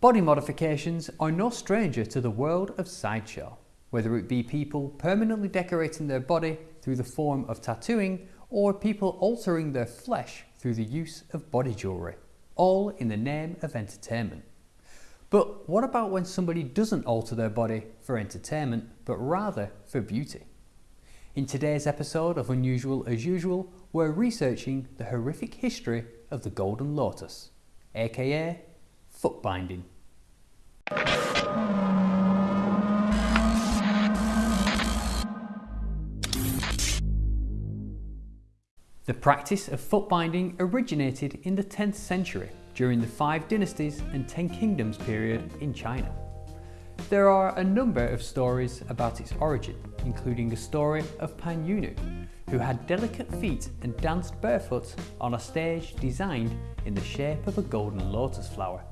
Body modifications are no stranger to the world of sideshow, whether it be people permanently decorating their body through the form of tattooing or people altering their flesh through the use of body jewellery, all in the name of entertainment. But what about when somebody doesn't alter their body for entertainment, but rather for beauty? In today's episode of Unusual as Usual, we're researching the horrific history of the Golden Lotus, aka foot binding. The practice of foot binding originated in the 10th century during the Five Dynasties and Ten Kingdoms period in China. There are a number of stories about its origin, including a story of Pan Yunu, who had delicate feet and danced barefoot on a stage designed in the shape of a golden lotus flower.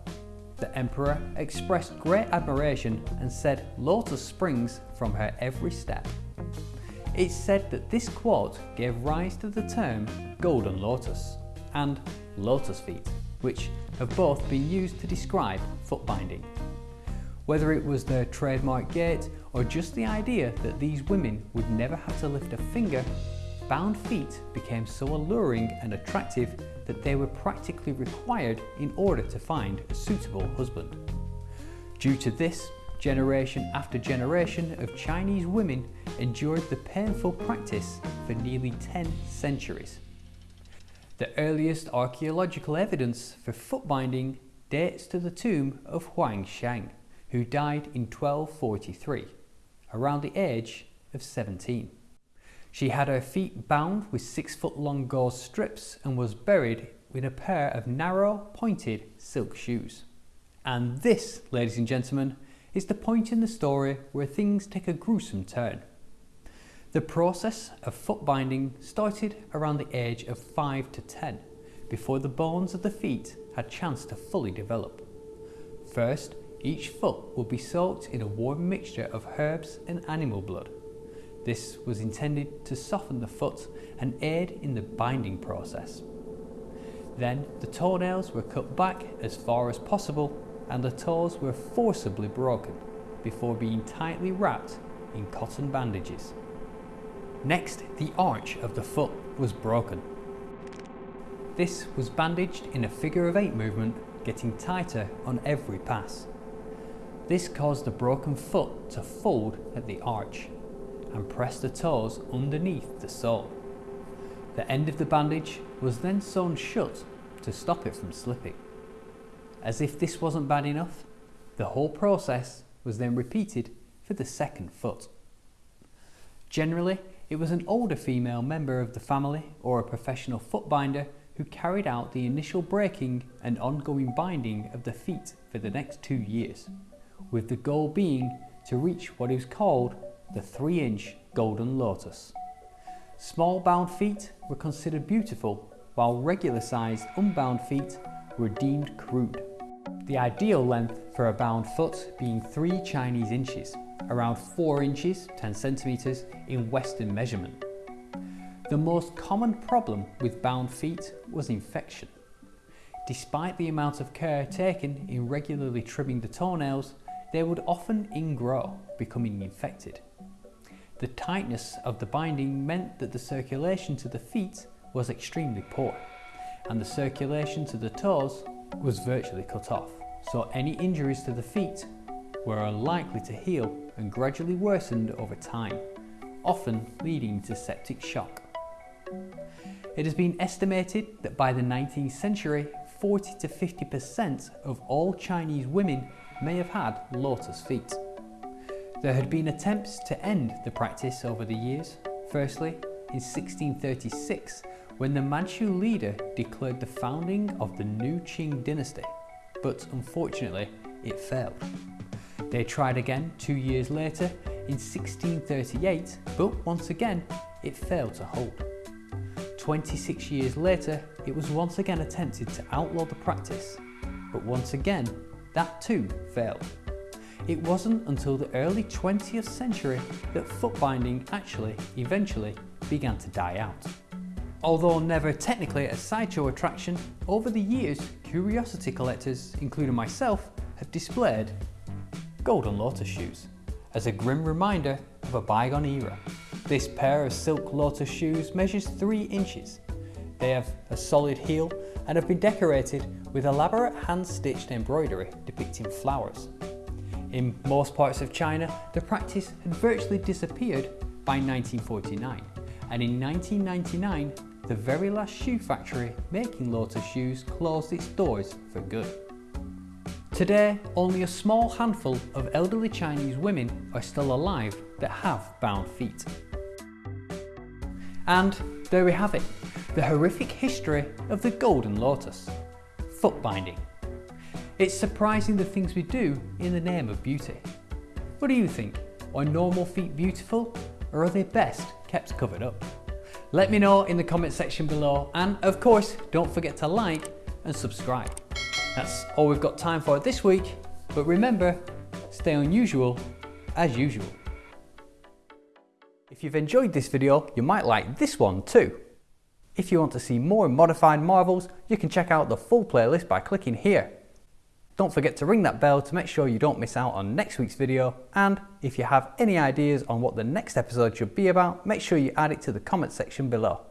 The emperor expressed great admiration and said lotus springs from her every step. It's said that this quote gave rise to the term golden lotus and lotus feet, which have both been used to describe foot binding. Whether it was their trademark gait or just the idea that these women would never have to lift a finger bound feet became so alluring and attractive that they were practically required in order to find a suitable husband. Due to this, generation after generation of Chinese women endured the painful practice for nearly 10 centuries. The earliest archaeological evidence for foot binding dates to the tomb of Huang Sheng, who died in 1243, around the age of 17. She had her feet bound with six foot long gauze strips and was buried with a pair of narrow, pointed silk shoes. And this, ladies and gentlemen, is the point in the story where things take a gruesome turn. The process of foot binding started around the age of 5 to 10, before the bones of the feet had chance to fully develop. First, each foot will be soaked in a warm mixture of herbs and animal blood. This was intended to soften the foot and aid in the binding process. Then the toenails were cut back as far as possible and the toes were forcibly broken before being tightly wrapped in cotton bandages. Next, the arch of the foot was broken. This was bandaged in a figure of eight movement, getting tighter on every pass. This caused the broken foot to fold at the arch and press the toes underneath the sole. The end of the bandage was then sewn shut to stop it from slipping. As if this wasn't bad enough, the whole process was then repeated for the second foot. Generally, it was an older female member of the family or a professional foot binder who carried out the initial breaking and ongoing binding of the feet for the next two years, with the goal being to reach what is called the 3 inch golden lotus. Small bound feet were considered beautiful, while regular sized unbound feet were deemed crude. The ideal length for a bound foot being 3 Chinese inches, around 4 inches 10 centimeters in Western measurement. The most common problem with bound feet was infection. Despite the amount of care taken in regularly trimming the toenails, they would often ingrow, becoming infected. The tightness of the binding meant that the circulation to the feet was extremely poor and the circulation to the toes was virtually cut off, so any injuries to the feet were unlikely to heal and gradually worsened over time, often leading to septic shock. It has been estimated that by the 19th century, 40 to 50% of all Chinese women may have had lotus feet. There had been attempts to end the practice over the years. Firstly, in 1636, when the Manchu leader declared the founding of the new Qing dynasty, but unfortunately it failed. They tried again two years later in 1638, but once again it failed to hold. 26 years later, it was once again attempted to outlaw the practice, but once again, that too failed. It wasn't until the early 20th century that foot binding actually, eventually, began to die out. Although never technically a sideshow attraction, over the years, curiosity collectors, including myself, have displayed golden lotus shoes as a grim reminder of a bygone era. This pair of silk lotus shoes measures 3 inches. They have a solid heel and have been decorated with elaborate hand-stitched embroidery depicting flowers. In most parts of China, the practice had virtually disappeared by 1949 and in 1999 the very last shoe factory making Lotus shoes closed its doors for good. Today, only a small handful of elderly Chinese women are still alive that have bound feet. And there we have it, the horrific history of the Golden Lotus, foot binding. It's surprising the things we do in the name of beauty. What do you think? Are normal feet beautiful or are they best kept covered up? Let me know in the comment section below and of course don't forget to like and subscribe. That's all we've got time for this week but remember stay unusual as usual. If you've enjoyed this video you might like this one too. If you want to see more modified marvels you can check out the full playlist by clicking here. Don't forget to ring that bell to make sure you don't miss out on next week's video and if you have any ideas on what the next episode should be about, make sure you add it to the comment section below.